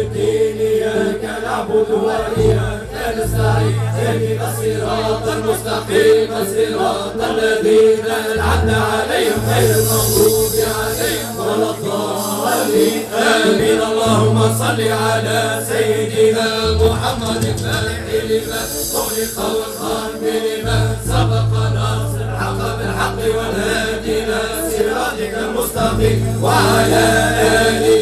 الدين إياك نعبد وإياك نستعين اهدنا الصراط المستقيم صراط الذين أنعمت عليهم غير المغضوب عليهم ولا الضالين آمين اللهم صل على سيدنا محمد الفاتح لما خلق والخاتم لما سبق ناصر الحق بالحق والهادي إلى صراطك المستقيم وعلى آله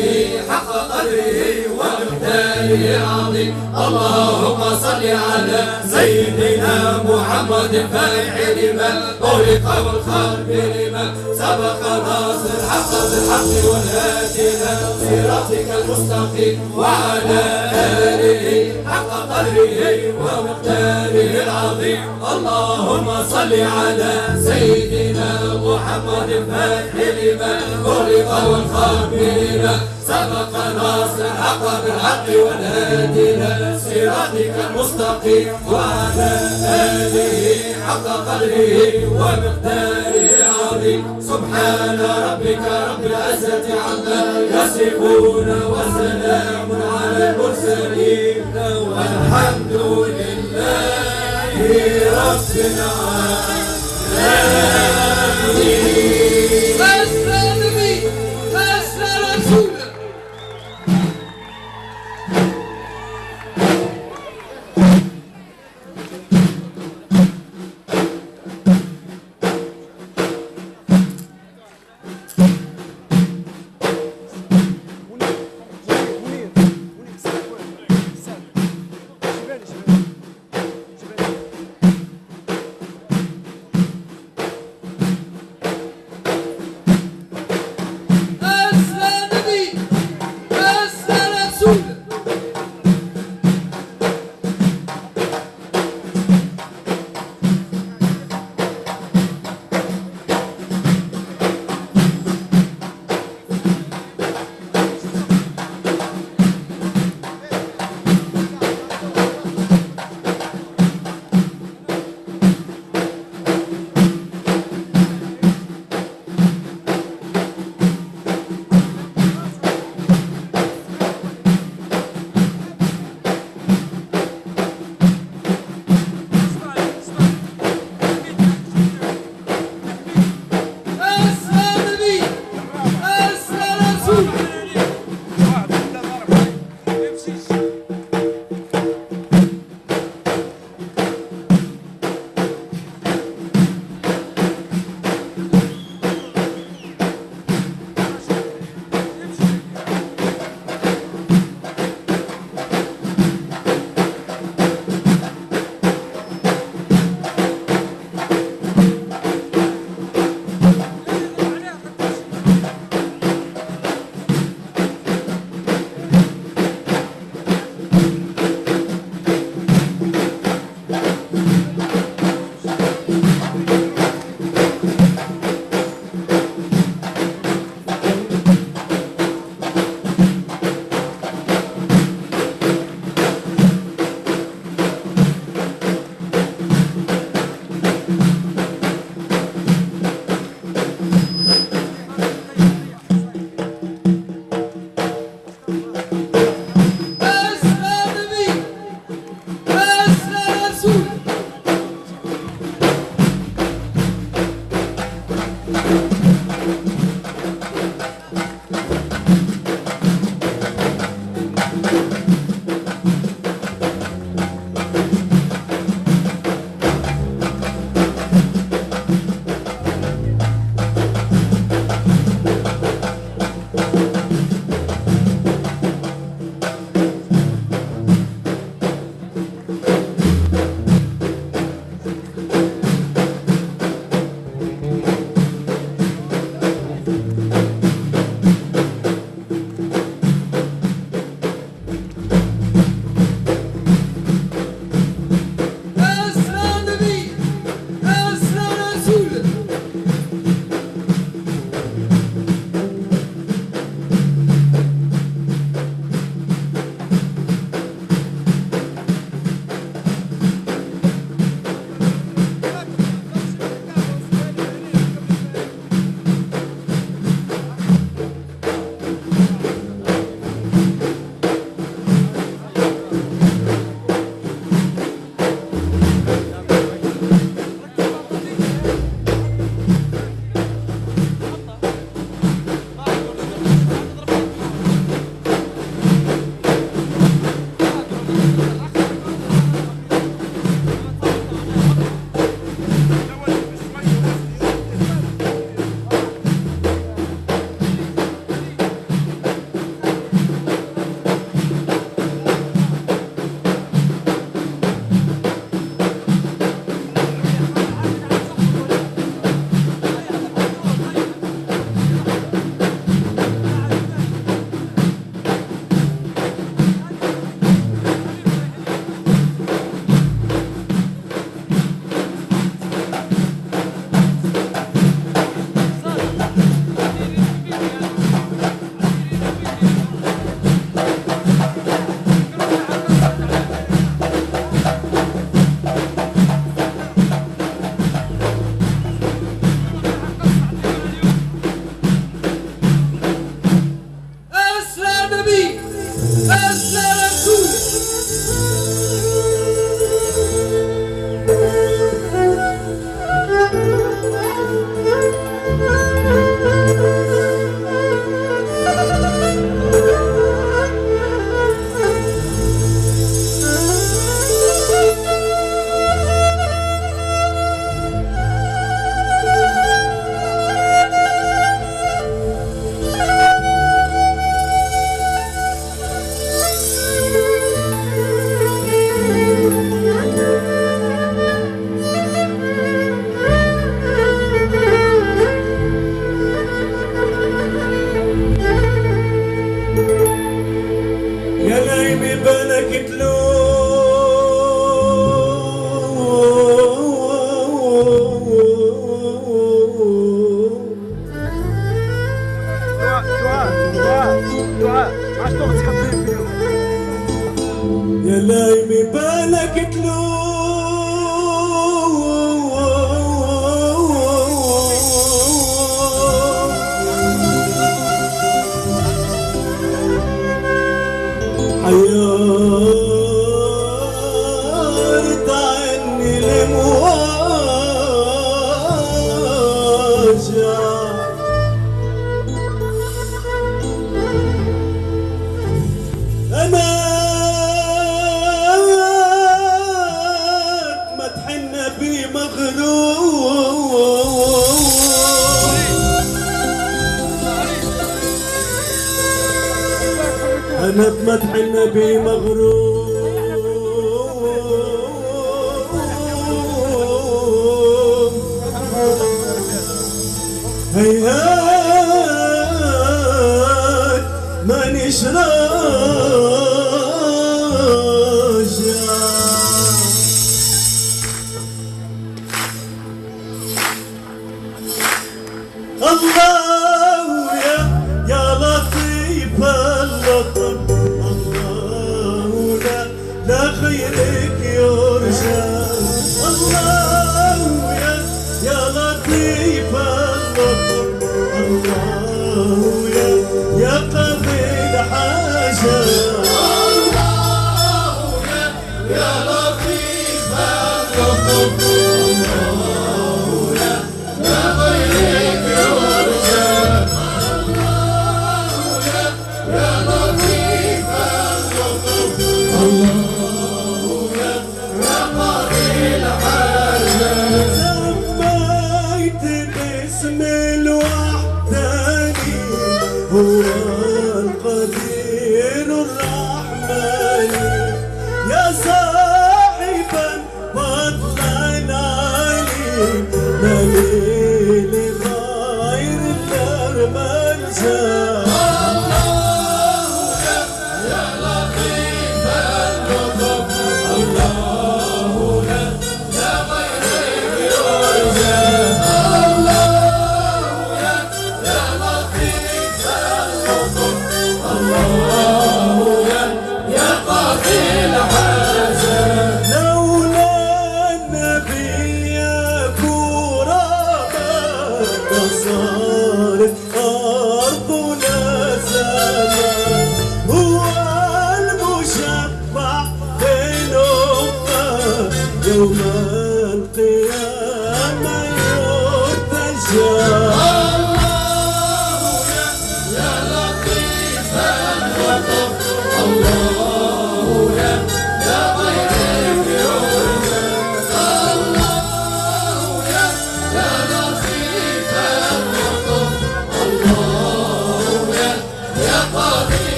حق قدره العظيم اللهم صل على سيدنا محمد الفاتح لما خلق والخاتم لما سبق ناصر. الحق بالحق والهادي إلى صراطك المستقيم وعلى آله حق قدره ومقداره العظيم. اللهم صل على سيدنا محمد الفاتح لما خلق والخاتم لما سبق ناصر. الحق بالحق والهادي إلى صراطك المستقيم. وعلى آله حق قدره ومقداره العظيم. سبحان ربك رب العزة عما يصفون وسلام على المرسلين. والحمد لله رب العالمين. دعاء دعاء دعاء عشتو غتخبي فيهم يا لايمي بالك تلوم فتح النبي مغرور هيهات ما نشراجع الله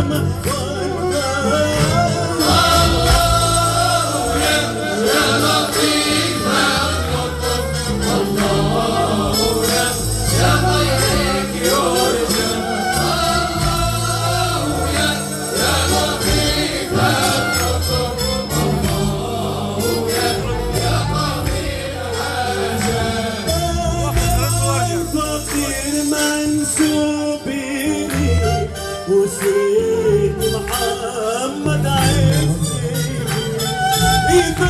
ama. Please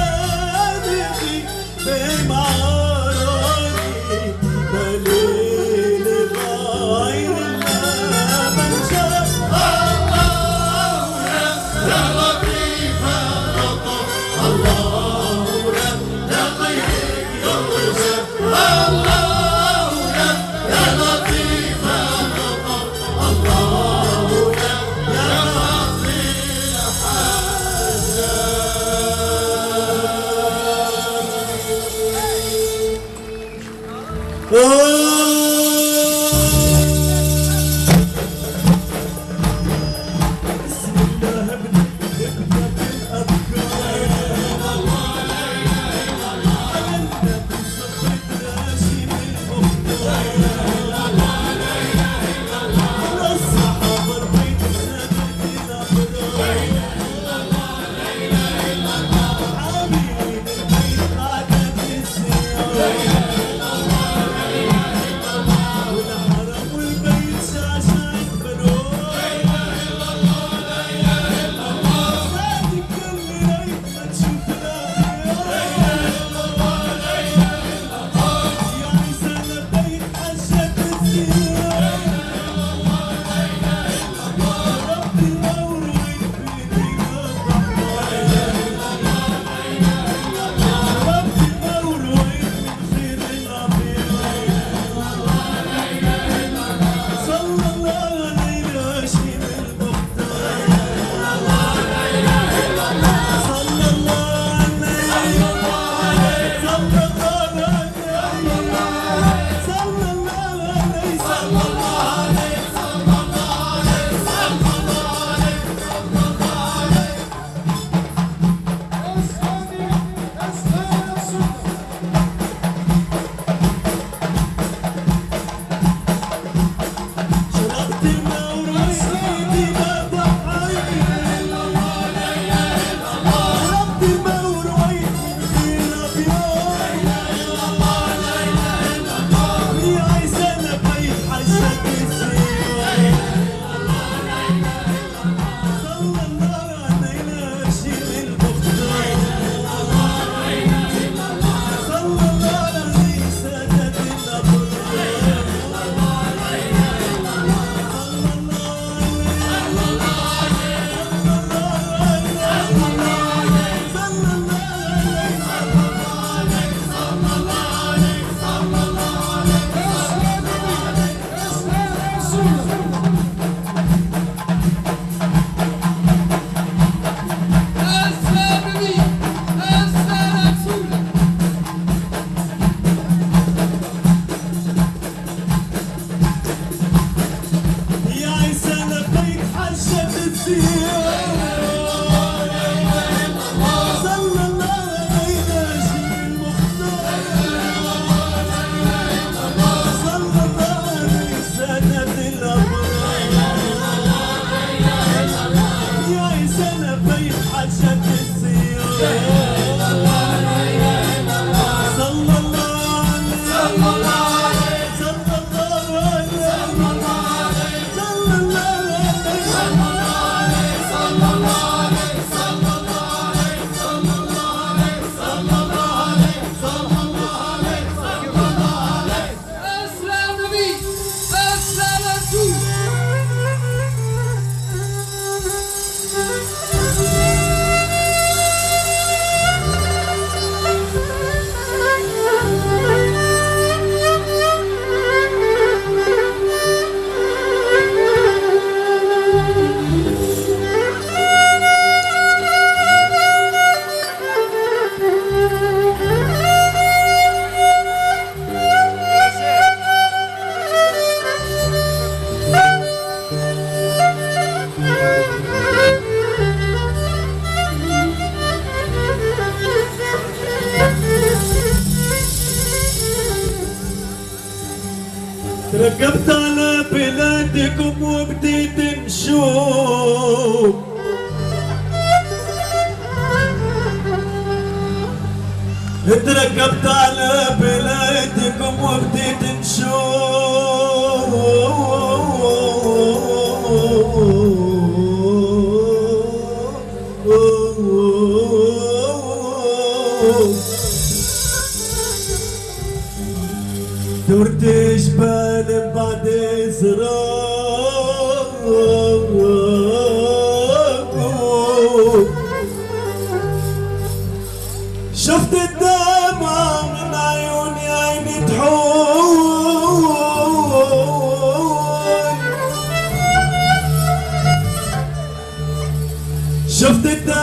شفتك دابا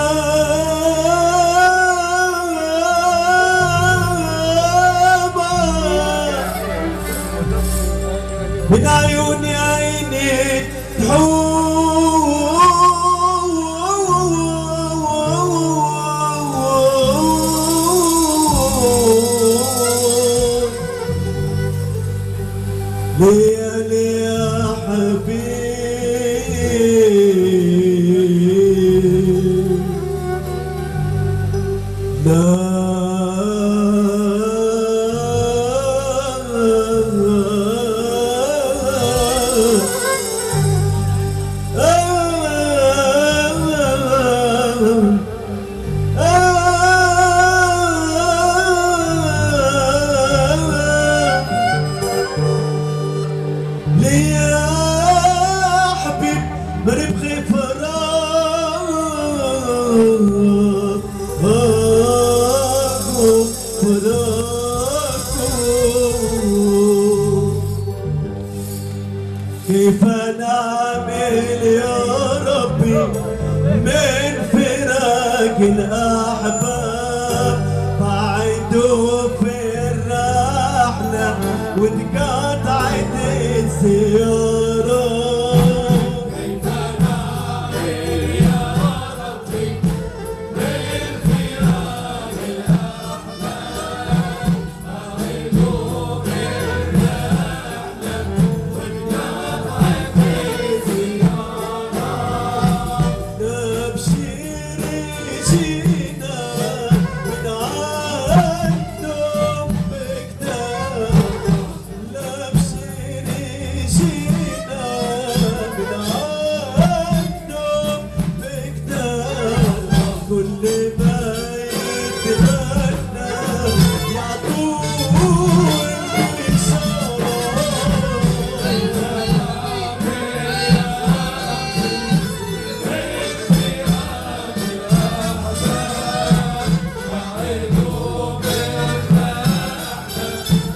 من عيونك كيف نعمل يا ربي من فراق الأحباب؟ بعده في الرحلة وتقابل